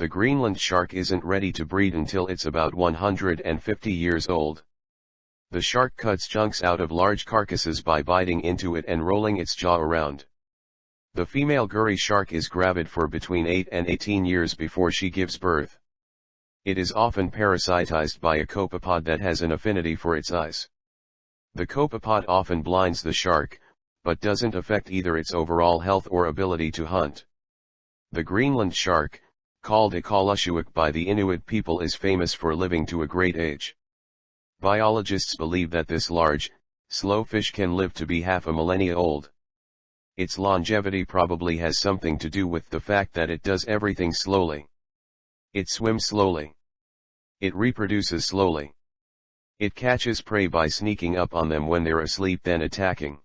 The Greenland shark isn't ready to breed until it's about 150 years old. The shark cuts chunks out of large carcasses by biting into it and rolling its jaw around. The female gurry shark is gravid for between 8 and 18 years before she gives birth. It is often parasitized by a copepod that has an affinity for its eyes. The copepod often blinds the shark, but doesn't affect either its overall health or ability to hunt. The Greenland shark, called Ikaalussuaq by the Inuit people is famous for living to a great age. Biologists believe that this large, slow fish can live to be half a millennia old. Its longevity probably has something to do with the fact that it does everything slowly. It swims slowly. It reproduces slowly. It catches prey by sneaking up on them when they're asleep then attacking.